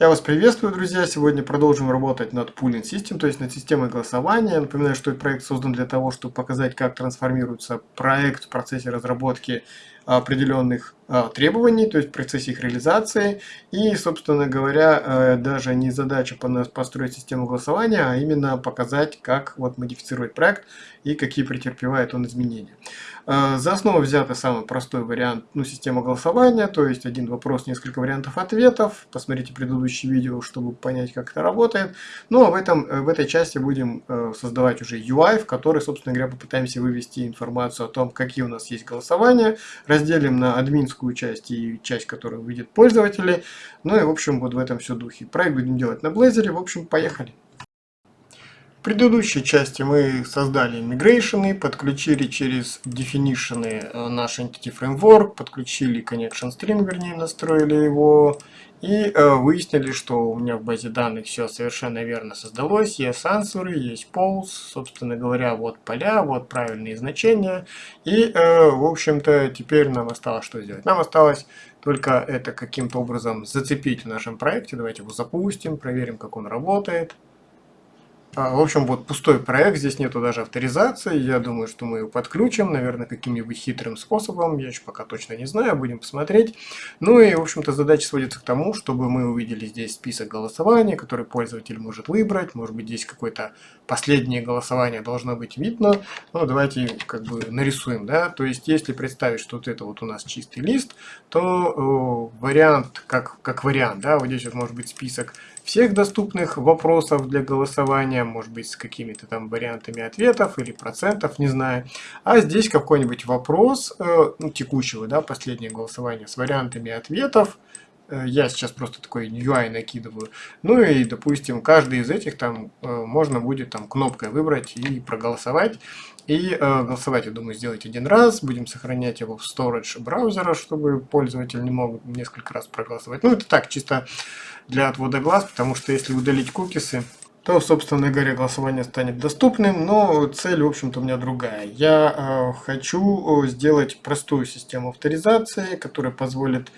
Я вас приветствую, друзья! Сегодня продолжим работать над Pooling System, то есть над системой голосования. Напоминаю, что этот проект создан для того, чтобы показать, как трансформируется проект в процессе разработки определенных а, требований, то есть в процессе их реализации. И, собственно говоря, э, даже не задача построить систему голосования, а именно показать, как вот модифицировать проект и какие претерпевает он изменения. Э, за основу взят самый простой вариант ну, системы голосования, то есть один вопрос, несколько вариантов ответов. Посмотрите предыдущее видео, чтобы понять, как это работает. Ну а в, этом, э, в этой части будем создавать уже UI, в который, собственно говоря, попытаемся вывести информацию о том, какие у нас есть голосования, разделим на админскую часть и часть, которая выйдет пользователи. Ну и, в общем, вот в этом все духе. Проект будем делать на Blazor. В общем, поехали. В предыдущей части мы создали migration, подключили через definition э, наш Entity Framework, подключили connection string, вернее, настроили его, и э, выяснили, что у меня в базе данных все совершенно верно создалось. Есть ансуры, есть polls, собственно говоря, вот поля, вот правильные значения. И, э, в общем-то, теперь нам осталось что сделать? Нам осталось только это каким-то образом зацепить в нашем проекте. Давайте его запустим, проверим, как он работает. А, в общем, вот пустой проект, здесь нету даже авторизации. Я думаю, что мы его подключим, наверное, каким-нибудь хитрым способом. Я еще пока точно не знаю, будем посмотреть. Ну и, в общем-то, задача сводится к тому, чтобы мы увидели здесь список голосования, который пользователь может выбрать. Может быть, здесь какое-то последнее голосование должно быть видно. Ну, давайте как бы нарисуем, да. То есть, если представить, что вот это вот у нас чистый лист, то э, вариант, как, как вариант, да, вот здесь вот может быть список всех доступных вопросов для голосования, может быть с какими-то там вариантами ответов или процентов, не знаю. А здесь какой-нибудь вопрос, э, ну, текущего, да, последнее голосование с вариантами ответов. Э, я сейчас просто такой UI накидываю. Ну и, допустим, каждый из этих там э, можно будет там кнопкой выбрать и проголосовать. И э, голосовать, я думаю, сделать один раз. Будем сохранять его в storage браузера, чтобы пользователь не мог несколько раз проголосовать. Ну, это так, чисто для отвода глаз, потому что если удалить кукисы, то, собственно говоря, голосование станет доступным, но цель, в общем-то, у меня другая. Я э, хочу сделать простую систему авторизации, которая позволит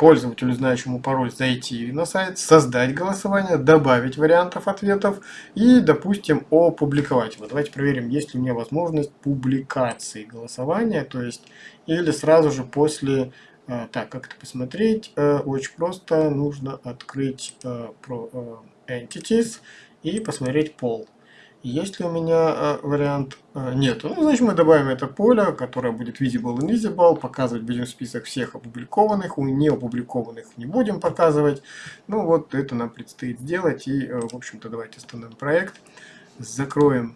пользователю, знающему пароль, зайти на сайт, создать голосование, добавить вариантов ответов и, допустим, опубликовать его. Давайте проверим, есть ли у меня возможность публикации голосования, то есть, или сразу же после а, так, как это посмотреть? Э, очень просто. Нужно открыть э, э, Entities и посмотреть пол. Есть ли у меня вариант? Нет. Ну, значит, мы добавим это поле, которое будет visible и invisible. Показывать будем список всех опубликованных. У не опубликованных не будем показывать. Ну, вот это нам предстоит сделать. И, в общем-то, давайте остановим проект. Закроем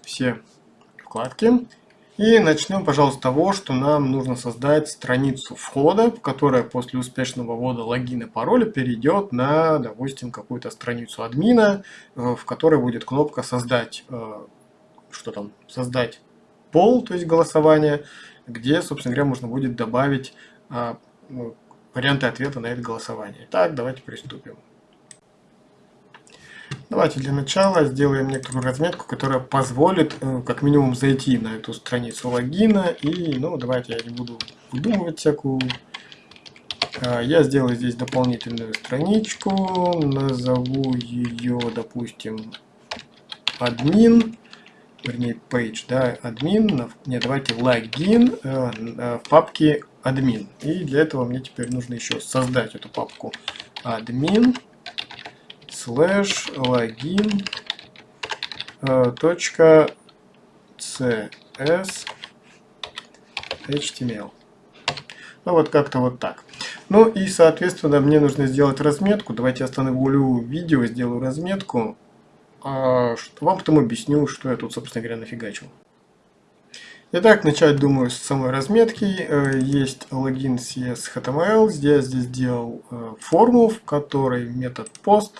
все вкладки. И начнем, пожалуйста, с того, что нам нужно создать страницу входа, которая после успешного ввода логина и пароля перейдет на, допустим, какую-то страницу админа, э, в которой будет кнопка «Создать», э, что там, «Создать пол», то есть голосование, где, собственно говоря, можно будет добавить э, ну, варианты ответа на это голосование. Так, давайте приступим. Давайте для начала сделаем некоторую разметку, которая позволит э, как минимум зайти на эту страницу логина. И, ну, давайте я не буду выдумывать всякую. А, я сделаю здесь дополнительную страничку, назову ее, допустим, админ, вернее, page, да, админ, не, давайте логин э, э, в папке админ. И для этого мне теперь нужно еще создать эту папку админ слэш логин э, точка cs html. Ну вот как-то вот так. Ну и соответственно мне нужно сделать разметку. Давайте остановлю видео, сделаю разметку. А, вам потом объясню, что я тут собственно говоря нафигачил. Итак, начать думаю с самой разметки. Э, есть логин CS HTML. Здесь, здесь сделал э, форму, в которой метод post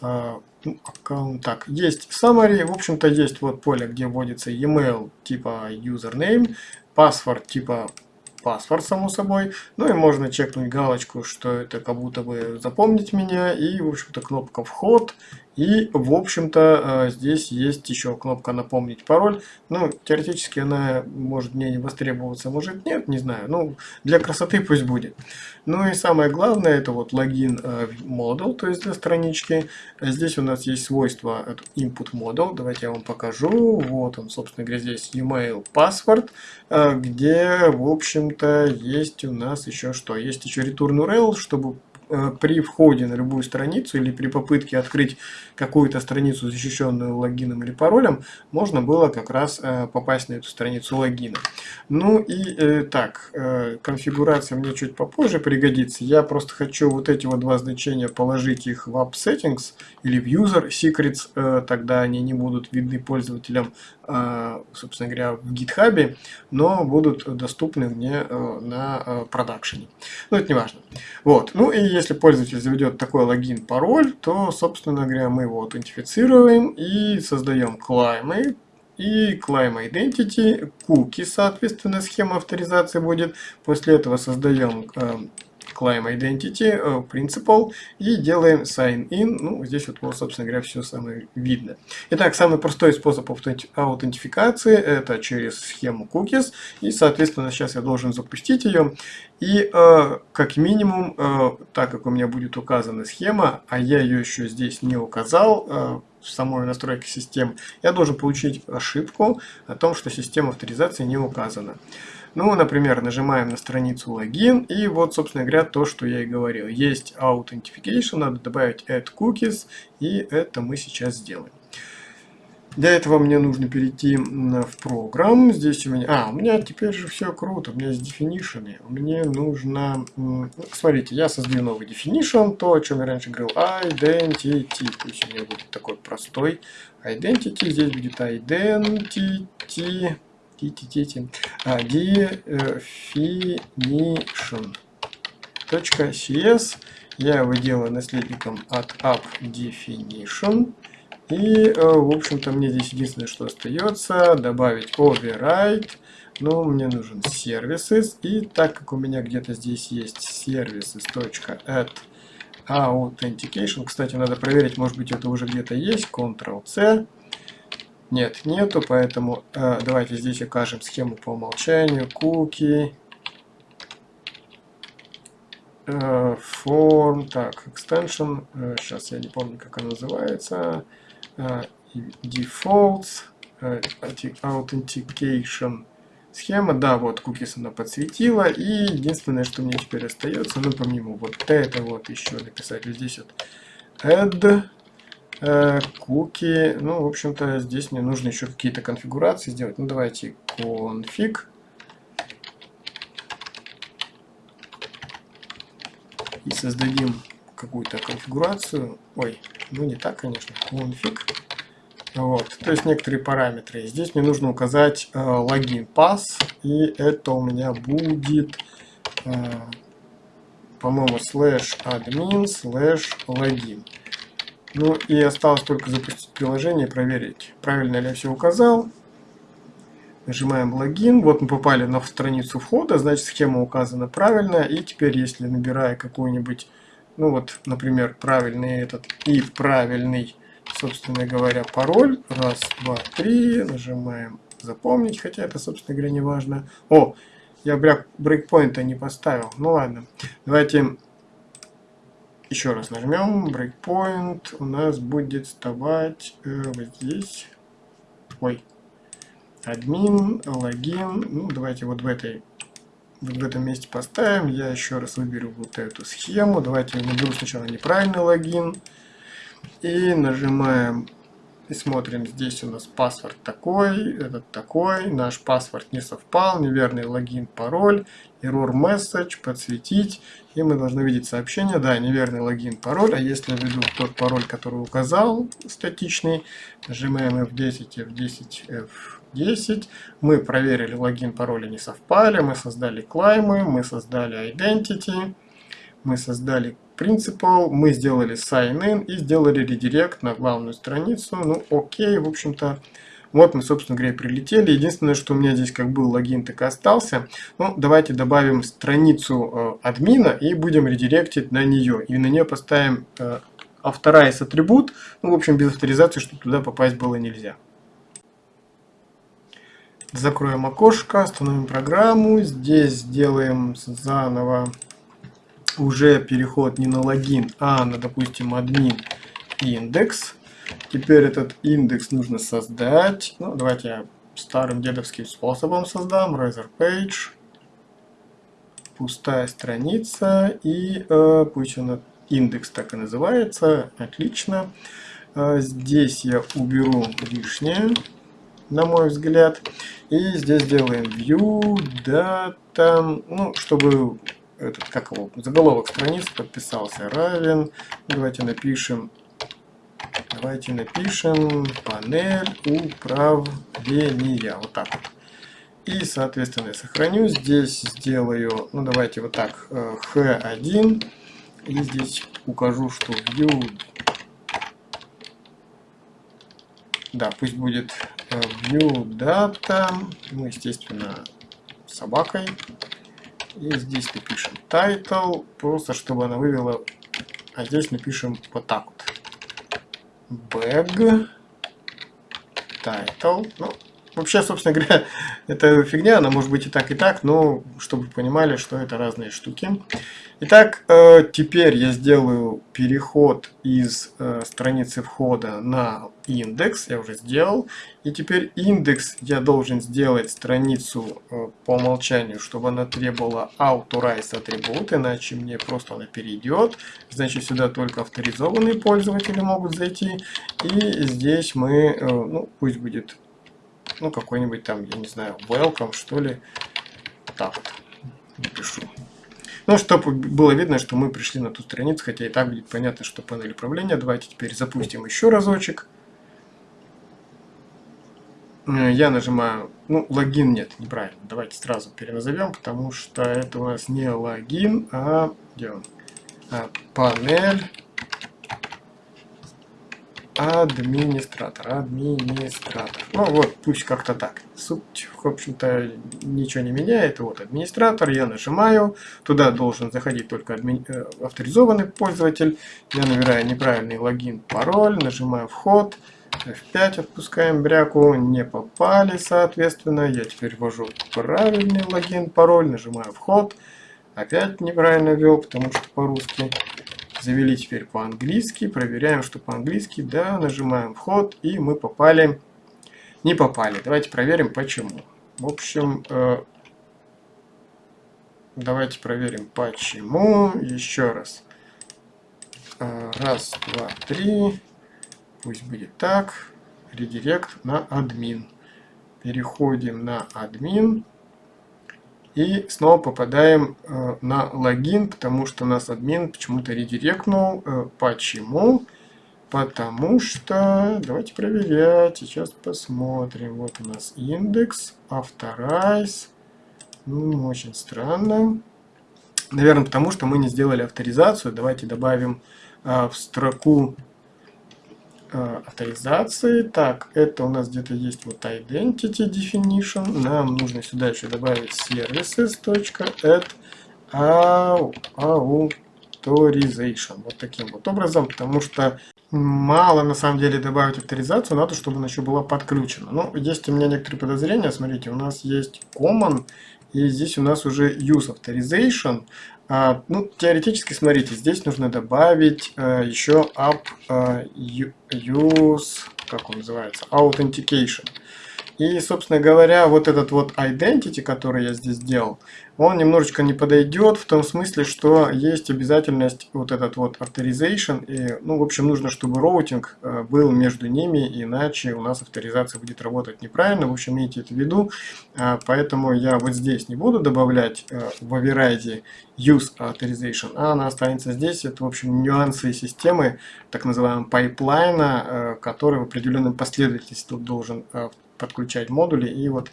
ну, аккаунт. Так, есть summary, в общем-то есть вот поле, где вводится email типа username, паспорт типа паспорт, само собой. Ну и можно чекнуть галочку, что это как будто бы запомнить меня. И, в общем-то, кнопка вход И, в общем-то, э, здесь есть еще кнопка «Напомнить пароль». Ну, теоретически она может мне не востребоваться, может нет, не знаю. Ну, для красоты пусть будет. Ну и самое главное, это вот логин э, model, то есть для странички. Здесь у нас есть свойство input model. Давайте я вам покажу. Вот он, собственно говоря, здесь email password, э, где, в общем-то, есть у нас еще что? Есть еще return URL, чтобы Э, при входе на любую страницу или при попытке открыть какую-то страницу, защищенную логином или паролем, можно было как раз э, попасть на эту страницу логина. Ну и э, так, конфигурация мне чуть попозже пригодится. Я просто хочу вот эти вот два значения положить их в App Settings или в User Secrets, тогда они не будут видны пользователям, собственно говоря, в GitHub, но будут доступны мне на продакшене. Но это не важно. Вот. Ну и если пользователь заведет такой логин, пароль, то, собственно говоря, мы его аутентифицируем и создаем клаймы. И climb identity, cookie, соответственно, схема авторизации будет. После этого создаем climb identity, э, principal и делаем sign in. Ну, здесь вот, собственно говоря, все самое видно. Итак, самый простой способ аутентификации это через схему cookies. И, соответственно, сейчас я должен запустить ее. И э, как минимум, э, так как у меня будет указана схема, а я ее еще здесь не указал, э, в самой настройке систем, я должен получить ошибку о том, что система авторизации не указана. Ну, например, нажимаем на страницу логин, и вот, собственно говоря, то, что я и говорил. Есть Authentication, надо добавить Add Cookies, и это мы сейчас сделаем. Для этого мне нужно перейти в программ. Здесь у меня... А, у меня теперь же все круто. У меня есть definition. Мне нужно... Ну, смотрите, я создаю новый definition. То, о чем я раньше говорил. Identity. Пусть у меня будет такой простой identity. Здесь будет identity definition. .cs я его делаю наследником от app definition. И, э, в общем-то, мне здесь единственное, что остается, добавить override. Но мне нужен services. И так как у меня где-то здесь есть services.add authentication. Кстати, надо проверить, может быть, это уже где-то есть. Ctrl-C. Нет, нету, поэтому э, давайте здесь окажем схему по умолчанию. Cookie. Э, form. Так, extension. Э, сейчас я не помню, как она называется. Э, defaults. Э, authentication схема. Да, вот cookies она подсветила. И единственное, что мне теперь остается, ну, помимо вот это вот еще написать вот здесь вот add куки. Ну, в общем-то, здесь мне нужно еще какие-то конфигурации сделать. Ну, давайте config. И создадим какую-то конфигурацию. Ой, ну не так, конечно. Config. Вот, то есть некоторые параметры. Здесь мне нужно указать э, логин пас, и это у меня будет, э, по-моему, slash admin slash login. Ну и осталось только запустить приложение и проверить, правильно ли я все указал. Нажимаем логин. Вот мы попали на страницу входа, значит схема указана правильно. И теперь, если набирая какой-нибудь, ну вот, например, правильный этот и правильный, собственно говоря, пароль. Раз, два, три. Нажимаем запомнить, хотя это, собственно говоря, не важно. О, я брейкпоинта не поставил. Ну ладно. Давайте еще раз нажмем breakpoint, у нас будет вставать э, вот здесь. Ой, админ, логин. Ну, давайте вот в этой вот в этом месте поставим. Я еще раз выберу вот эту схему. Давайте я наберу сначала неправильный логин. И нажимаем и смотрим, здесь у нас паспорт такой, этот такой, наш паспорт не совпал, неверный логин, пароль, error message, подсветить, и мы должны видеть сообщение, да, неверный логин, пароль, а если я введу тот пароль, который указал, статичный, нажимаем F10, F10, F10, мы проверили логин, пароли не совпали, мы создали клаймы, мы создали identity, мы создали Principal, мы сделали sign in и сделали редирект на главную страницу. Ну, окей, в общем-то, вот мы, собственно говоря, прилетели. Единственное, что у меня здесь как был логин, так и остался. Ну, давайте добавим страницу э, админа и будем редиректить на нее. И на нее поставим э, authorize атрибут. Ну, в общем, без авторизации, чтобы туда попасть было нельзя. Закроем окошко, остановим программу. Здесь сделаем заново уже переход не на логин, а на, допустим, админ индекс. Теперь этот индекс нужно создать. Ну, давайте я старым дедовским способом создам. Razor Page. Пустая страница. И э, пусть он индекс так и называется. Отлично. Э, здесь я уберу лишнее, на мой взгляд. И здесь делаем view, data, ну, чтобы этот, как его, заголовок страницы подписался равен. Давайте напишем Давайте напишем панель управления. Вот так вот. И, соответственно, я сохраню. Здесь сделаю, ну давайте вот так, H1. Э, И здесь укажу, что view... Да, пусть будет э, view data. Ну, естественно, собакой. И здесь напишем title, просто чтобы она вывела. А здесь напишем вот так вот bag title. Ну, вообще, собственно говоря, это фигня, она может быть и так, и так, но чтобы понимали, что это разные штуки. Итак, э, теперь я сделаю переход из э, страницы входа на индекс, я уже сделал. И теперь индекс я должен сделать страницу э, по умолчанию, чтобы она требовала authorize атрибут, иначе мне просто она перейдет. Значит, сюда только авторизованные пользователи могут зайти. И здесь мы, ну, пусть будет, ну, какой-нибудь там, я не знаю, welcome, что ли. Так вот, напишу. Ну, чтобы было видно, что мы пришли на ту страницу, хотя и так будет понятно, что панель управления. Давайте теперь запустим еще разочек. Э, я нажимаю, ну, логин нет, неправильно. Давайте сразу переназовем, потому что это у нас не логин, а где он? А, панель Администратор, администратор. Ну вот, пусть как-то так. Суть, в общем-то, ничего не меняет. Вот администратор, я нажимаю. Туда должен заходить только адми... Э, авторизованный пользователь. Я набираю неправильный логин, пароль, нажимаю вход. F5 отпускаем бряку, не попали, соответственно. Я теперь ввожу правильный логин, пароль, нажимаю вход. Опять неправильно ввел, потому что по-русски. Завели теперь по-английски. Проверяем, что по-английски. Да, нажимаем вход. И мы попали. Не попали. Давайте проверим, почему. В общем, э, давайте проверим, почему. Еще раз. Э, раз, два, три. Пусть будет так. Редирект на админ. Переходим на админ. И снова попадаем э, на логин, потому что нас админ почему-то редиректнул. Э, почему? Потому что... Давайте проверять. Сейчас посмотрим. Вот у нас индекс, authorize. Ну, очень странно. Наверное, потому что мы не сделали авторизацию. Давайте добавим э, в строку авторизации. Так, это у нас где-то есть вот identity definition. Нам нужно сюда еще добавить services.add authorization. Вот таким вот образом, потому что мало на самом деле добавить авторизацию, надо, чтобы она еще была подключена. Но есть у меня некоторые подозрения. Смотрите, у нас есть common, и здесь у нас уже use authorization. А, ну, теоретически, смотрите, здесь нужно добавить а, еще app а, use, как он называется, authentication. И, собственно говоря, вот этот вот identity, который я здесь сделал, он немножечко не подойдет в том смысле, что есть обязательность вот этот вот authorization. И, ну, в общем, нужно, чтобы routing э, был между ними, иначе у нас авторизация будет работать неправильно. В общем, имейте это в виду. А, поэтому я вот здесь не буду добавлять э, в override use authorization, а она останется здесь. Это, в общем, нюансы системы, так называемого пайплайна, э, который в определенном последовательности должен подключать модули. И вот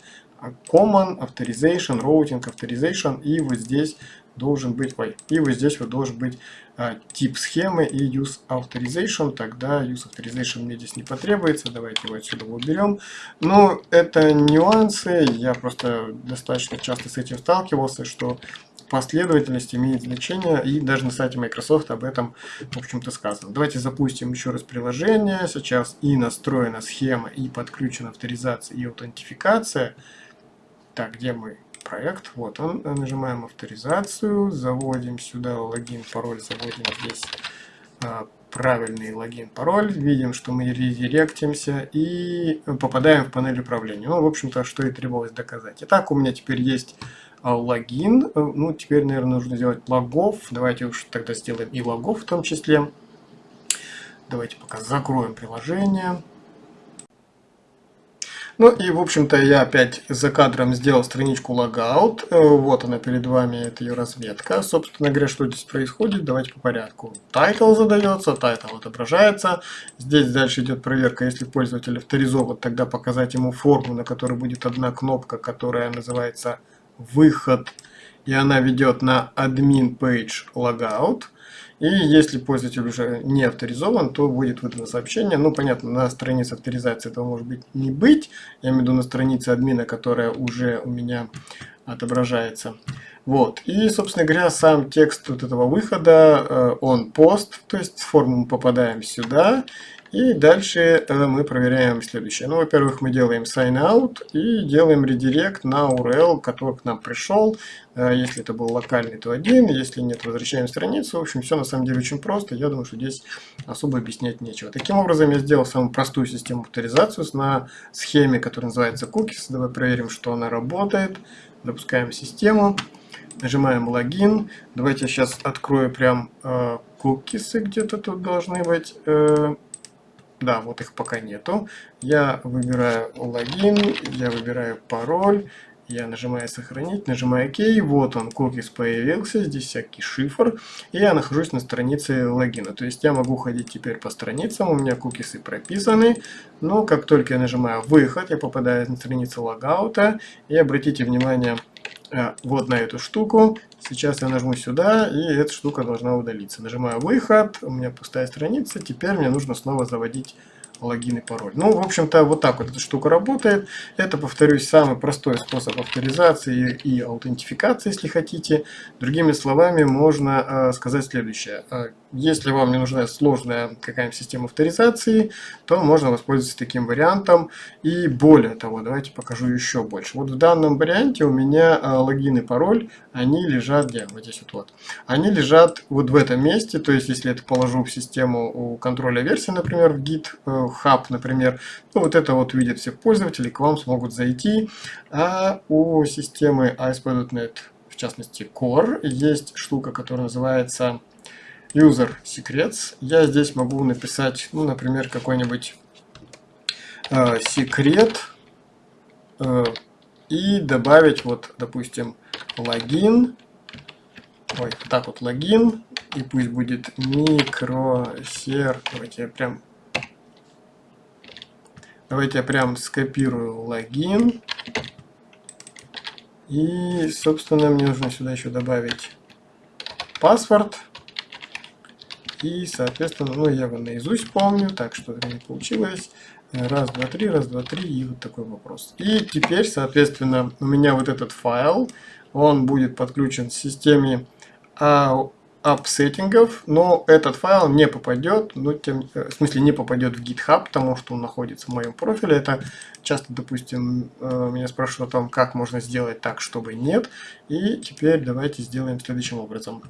common, authorization, routing, authorization. И вот здесь должен быть, ой, и вот здесь вот должен быть а, тип схемы и use authorization. Тогда use authorization мне здесь не потребуется. Давайте его отсюда уберем. Но это нюансы. Я просто достаточно часто с этим сталкивался, что последовательность имеет значение, и даже на сайте Microsoft об этом, в общем-то, сказано. Давайте запустим еще раз приложение. Сейчас и настроена схема, и подключена авторизация и аутентификация. Так, где мой проект? Вот он. Нажимаем авторизацию, заводим сюда логин, пароль, заводим здесь а, правильный логин, пароль, видим, что мы редиректимся и попадаем в панель управления. Ну, в общем-то, что и требовалось доказать. Итак, у меня теперь есть а, логин. Ну, теперь, наверное, нужно сделать логов. Давайте уж тогда сделаем и логов в том числе. Давайте пока закроем приложение. Ну и, в общем-то, я опять за кадром сделал страничку logout. Э, вот она перед вами, это ее разметка. Собственно говоря, что здесь происходит, давайте по порядку. Title задается, title отображается. Здесь дальше идет проверка, если пользователь авторизован, тогда показать ему форму, на которой будет одна кнопка, которая называется «Выход», и она ведет на admin page logout. И если пользователь уже не авторизован, то будет выдано сообщение. Ну, понятно, на странице авторизации этого может быть не быть. Я имею в виду на странице админа, которая уже у меня отображается. Вот. И, собственно говоря, сам текст вот этого выхода, э, он пост, то есть с формы мы попадаем сюда. И дальше э, мы проверяем следующее. Ну, во-первых, мы делаем sign out и делаем редирект на URL, который к нам пришел. Э, если это был локальный, то один, если нет, возвращаем страницу. В общем, все на самом деле очень просто. Я думаю, что здесь особо объяснять нечего. Таким образом, я сделал самую простую систему авторизации на схеме, которая называется cookies. Давай проверим, что она работает. Запускаем систему. Нажимаем логин. Давайте я сейчас открою прям э, кукисы где-то тут должны быть. Э, да, вот их пока нету. Я выбираю логин, я выбираю пароль, я нажимаю сохранить, нажимаю ОК, вот он, кукис появился, здесь всякий шифр, и я нахожусь на странице логина. То есть я могу ходить теперь по страницам, у меня кукисы прописаны, но как только я нажимаю выход, я попадаю на страницу логаута, и обратите внимание, вот на эту штуку. Сейчас я нажму сюда, и эта штука должна удалиться. Нажимаю выход, у меня пустая страница. Теперь мне нужно снова заводить логин и пароль. Ну, в общем-то, вот так вот эта штука работает. Это, повторюсь, самый простой способ авторизации и аутентификации, если хотите. Другими словами, можно э, сказать следующее. Если вам не нужна сложная какая-нибудь система авторизации, то можно воспользоваться таким вариантом. И более того, давайте покажу еще больше. Вот в данном варианте у меня э, логин и пароль, они лежат где? Вот здесь вот, вот. Они лежат вот в этом месте, то есть если это положу в систему контроля версии, например, в Git э, Hub, например, то вот это вот видят все пользователи, к вам смогут зайти. А у системы ASP.NET, в частности Core, есть штука, которая называется user secrets. Я здесь могу написать, ну, например, какой-нибудь э, секрет э, и добавить, вот, допустим, логин. Ой, так вот логин. И пусть будет микросер. Давайте я прям... Давайте я прям скопирую логин. И, собственно, мне нужно сюда еще добавить password. И, соответственно, ну, я его наизусть помню, так что не получилось. Раз, два, три, раз, два, три, и вот такой вопрос. И теперь, соответственно, у меня вот этот файл, он будет подключен к системе app сеттингов, но этот файл не попадет, ну, тем, в смысле не попадет в GitHub, потому что он находится в моем профиле. Это часто, допустим, э, меня спрашивают о том, как можно сделать так, чтобы нет. И теперь давайте сделаем следующим образом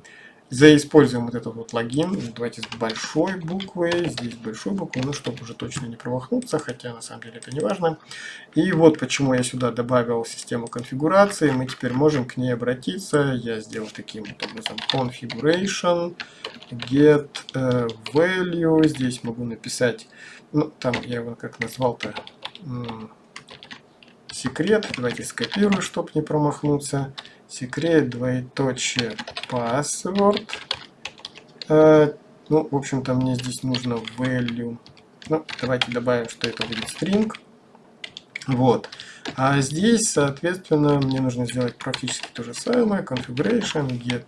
заиспользуем вот этот вот логин. Давайте с большой буквы, здесь большой буквы, ну, чтобы уже точно не промахнуться, хотя на самом деле это не важно. И вот почему я сюда добавил систему конфигурации. Мы теперь можем к ней обратиться. Я сделал таким вот образом configuration, get uh, value. Здесь могу написать, ну, там я его как назвал-то, секрет. Давайте скопирую, чтобы не промахнуться секрет, двоеточие, password. Э, ну, в общем-то, мне здесь нужно value. Ну, давайте добавим, что это будет string. Вот. А здесь, соответственно, мне нужно сделать практически то же самое. Configuration, get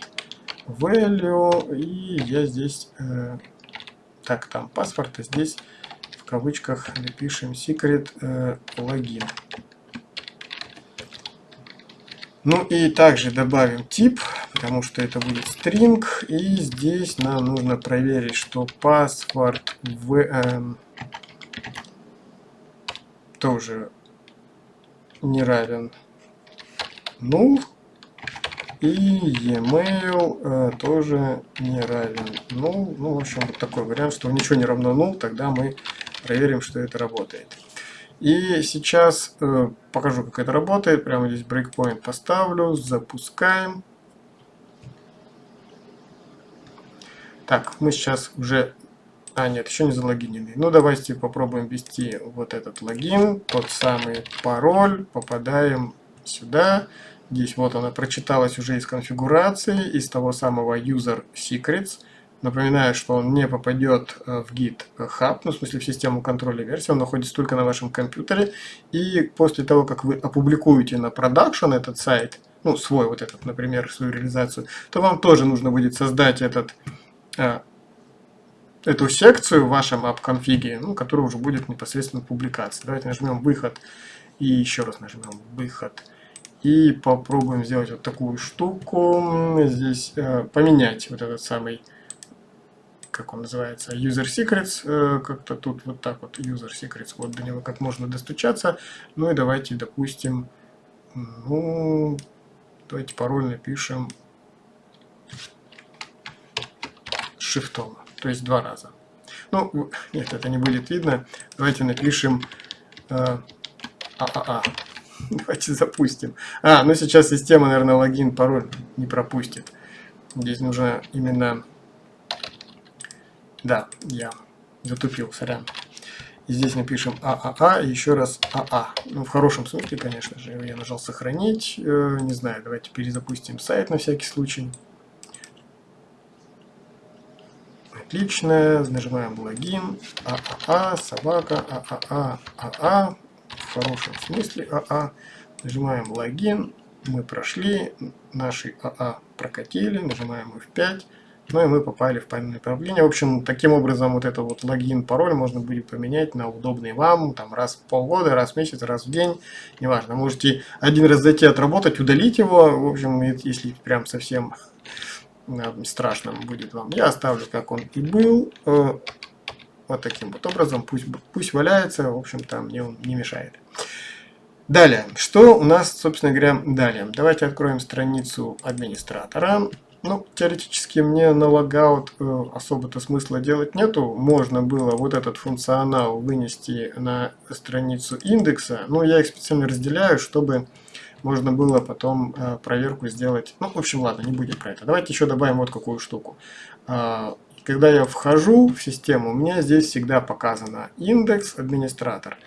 value. И я здесь... Э, так, там паспорт, а здесь в кавычках напишем secret э, логин. Ну и также добавим тип. потому что это будет string, и здесь нам нужно проверить, что паспорт в, э, тоже не равен null, и e-mail э, тоже не равен null. Ну, в общем, вот такой вариант, что ничего не равно null, тогда мы проверим, что это работает. И сейчас э, покажу, как это работает. Прямо здесь breakpoint поставлю, запускаем. Так, мы сейчас уже... А, нет, еще не залогинены. Ну, давайте попробуем ввести вот этот логин, тот самый пароль. Попадаем сюда. Здесь вот она прочиталась уже из конфигурации, из того самого user secrets. Напоминаю, что он не попадет э, в GitHub, ну, в смысле в систему контроля версии, он находится только на вашем компьютере. И после того, как вы опубликуете на продакшн этот сайт, ну, свой вот этот, например, свою реализацию, то вам тоже нужно будет создать этот, э, эту секцию в вашем app-конфиге, ну, которая уже будет непосредственно публикация. Давайте нажмем «Выход» и еще раз нажмем «Выход». И попробуем сделать вот такую штуку. Здесь э, поменять вот этот самый, как он называется, user secrets. Э, Как-то тут вот так вот user secrets. Вот до него как можно достучаться. Ну и давайте, допустим, ну, давайте пароль напишем шифтом. То есть два раза. Ну, нет, это не будет видно. Давайте напишем э, ААА. Давайте запустим. А, ну сейчас система, наверное, логин, пароль не пропустит. Здесь нужно именно... Да, я затупил, сорян. И здесь напишем ААА еще раз АА. Ну, в хорошем смысле, конечно же. Я нажал сохранить. Э, не знаю, давайте перезапустим сайт на всякий случай. Отлично. Нажимаем логин. ААА, собака, ААА, АА в хорошем смысле АА. Нажимаем логин, мы прошли, наши АА прокатили, нажимаем F5, ну и мы попали в панель направления. В общем, таким образом вот это вот логин, пароль можно будет поменять на удобный вам, там раз в полгода, раз в месяц, раз в день, неважно. Можете один раз зайти отработать, удалить его, в общем, если прям совсем страшно будет вам. Я оставлю, как он и был. Э, вот таким вот образом, пусть, пусть валяется, в общем-то, мне он не мешает. Далее, что у нас, собственно говоря, далее? Давайте откроем страницу администратора. Ну, теоретически мне на логаут э, особо-то смысла делать нету. Можно было вот этот функционал вынести на страницу индекса, но я их специально разделяю, чтобы можно было потом э, проверку сделать. Ну, в общем, ладно, не будем про это. Давайте еще добавим вот какую штуку. Э, когда я вхожу в систему, у меня здесь всегда показано индекс администратор.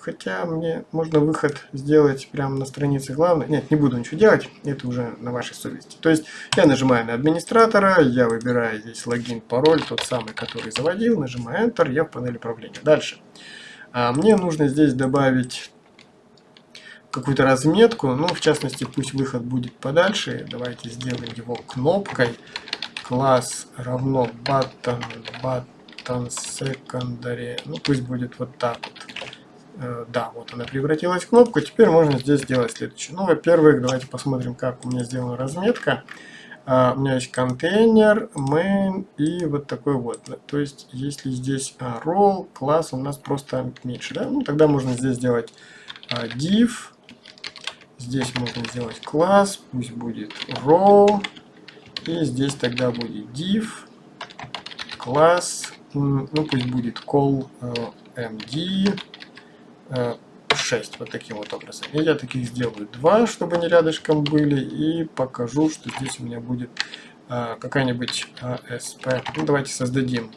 Хотя мне можно выход сделать прямо на странице главной. Нет, не буду ничего делать, это уже на вашей совести. То есть я нажимаю на администратора, я выбираю здесь логин, пароль, тот самый, который заводил, нажимаю Enter, я в панели управления. Дальше. А мне нужно здесь добавить какую-то разметку, ну, в частности, пусть выход будет подальше. Давайте сделаем его кнопкой класс равно button, button secondary, ну пусть будет вот так вот. Э, да, вот она превратилась в кнопку. Теперь можно здесь сделать следующее. Ну, во-первых, давайте посмотрим, как у меня сделана разметка. Uh, у меня есть контейнер, main и вот такой вот. То есть, если здесь uh, role, класс у нас просто меньше, да? Ну, тогда можно здесь сделать uh, div. Здесь можно сделать класс, пусть будет row. И здесь тогда будет div, класс, ну пусть будет call э, md 6, вот таким вот образом. И я таких сделаю два, чтобы они рядышком были, и покажу, что здесь у меня будет э, какая-нибудь ASP. Ну давайте создадим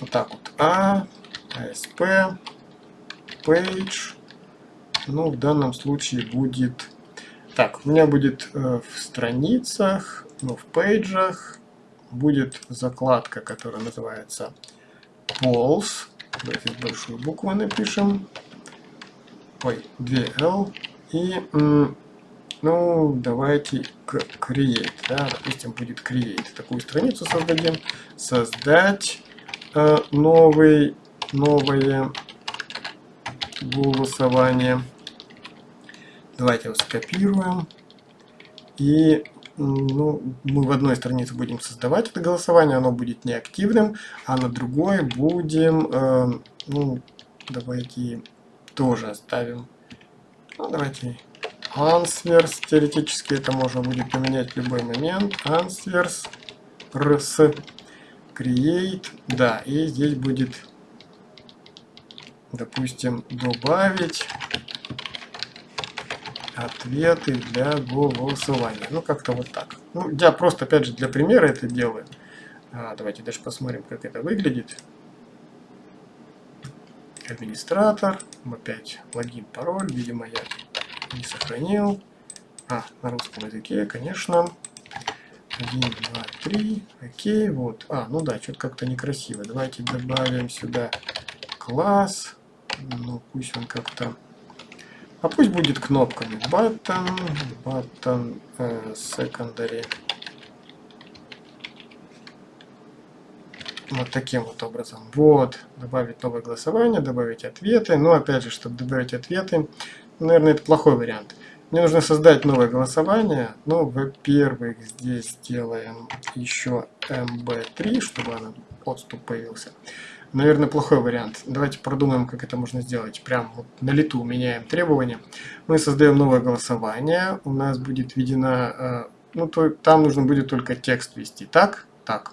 вот так вот A, ASP, page, ну в данном случае будет так, у меня будет э, в страницах, ну, в пейджах будет закладка, которая называется Polls. Давайте большую букву напишем. Ой, 2L. И, ну, давайте create, да, допустим, будет create. Такую страницу создадим. Создать э, новый, новое голосование. Давайте его скопируем И ну, мы в одной странице будем создавать это голосование, оно будет неактивным, а на другой будем, э, ну, давайте тоже оставим, ну, давайте answers, теоретически это можно будет поменять в любой момент, answers, rs, create, да, и здесь будет, допустим, добавить ответы для голосования. Ну, как-то вот так. Ну, я просто, опять же, для примера это делаю. А, давайте даже посмотрим, как это выглядит. Администратор. Опять логин, пароль. Видимо, я не сохранил. А, на русском языке, конечно. 1, 2, 3. Окей, вот. А, ну да, что-то как-то некрасиво. Давайте добавим сюда класс. Ну, пусть он как-то а пусть будет кнопками button, button э, secondary. Вот таким вот образом. Вот, добавить новое голосование, добавить ответы. Но опять же, чтобы добавить ответы, наверное, это плохой вариант. Мне нужно создать новое голосование. Ну, во-первых, здесь сделаем еще mb3, чтобы отступ появился наверное, плохой вариант. Давайте продумаем, как это можно сделать. Прям вот на лету меняем требования. Мы создаем новое голосование. У нас будет введена... Э, ну, то, там нужно будет только текст ввести. Так? Так.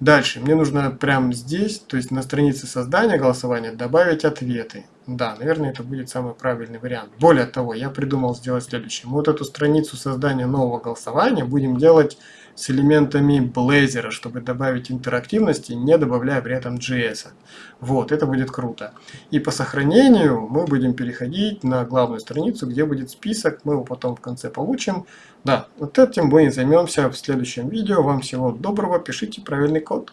Дальше. Мне нужно прямо здесь, то есть на странице создания голосования, добавить ответы. Да, наверное, это будет самый правильный вариант. Более того, я придумал сделать следующее. Мы вот эту страницу создания нового голосования будем делать с элементами Blazor, чтобы добавить интерактивности, не добавляя при этом JS. Вот, это будет круто. И по сохранению мы будем переходить на главную страницу, где будет список, мы его потом в конце получим. Да, вот этим мы и займемся в следующем видео. Вам всего доброго, пишите правильный код.